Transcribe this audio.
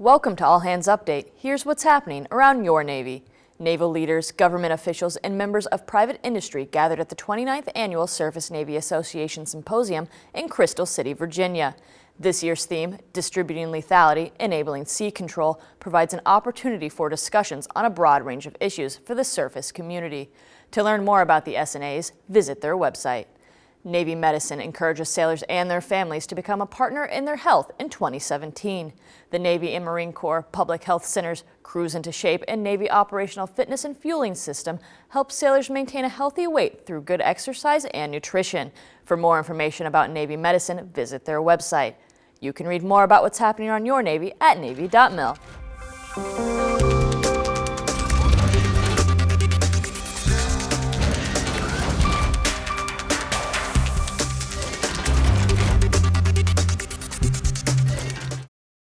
Welcome to All Hands Update. Here's what's happening around your Navy. Naval leaders, government officials, and members of private industry gathered at the 29th Annual Surface Navy Association Symposium in Crystal City, Virginia. This year's theme, Distributing Lethality, Enabling Sea Control, provides an opportunity for discussions on a broad range of issues for the surface community. To learn more about the SNAs, visit their website. Navy Medicine encourages sailors and their families to become a partner in their health in 2017. The Navy and Marine Corps Public Health Center's Cruise into Shape and Navy Operational Fitness and Fueling System helps sailors maintain a healthy weight through good exercise and nutrition. For more information about Navy Medicine, visit their website. You can read more about what's happening on your Navy at Navy.mil.